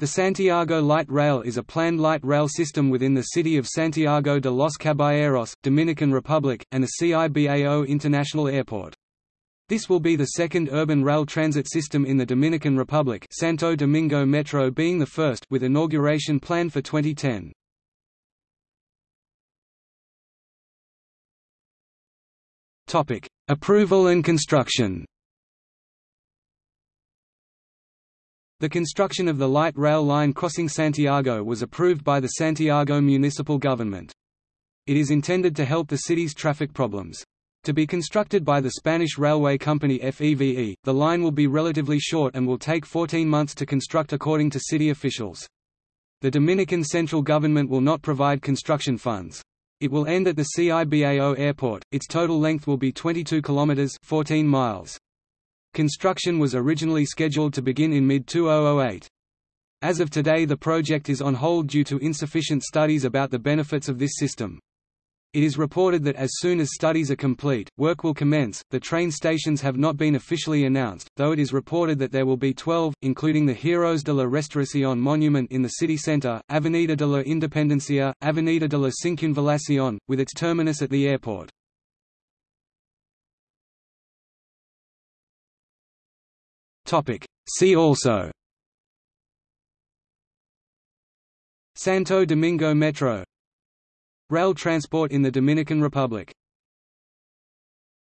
The Santiago Light Rail is a planned light rail system within the city of Santiago de los Caballeros, Dominican Republic, and the CIBAO International Airport. This will be the second urban rail transit system in the Dominican Republic Santo Domingo Metro being the first with inauguration planned for 2010. Approval and construction The construction of the light rail line crossing Santiago was approved by the Santiago municipal government. It is intended to help the city's traffic problems. To be constructed by the Spanish railway company FEVE, the line will be relatively short and will take 14 months to construct according to city officials. The Dominican central government will not provide construction funds. It will end at the CIBAO airport. Its total length will be 22 kilometers, 14 miles. Construction was originally scheduled to begin in mid-2008. As of today the project is on hold due to insufficient studies about the benefits of this system. It is reported that as soon as studies are complete, work will commence. The train stations have not been officially announced, though it is reported that there will be 12, including the Heroes de la Restauración monument in the city center, Avenida de la Independencia, Avenida de la Circunvalación, with its terminus at the airport. See also. Santo Domingo Metro. Rail transport in the Dominican Republic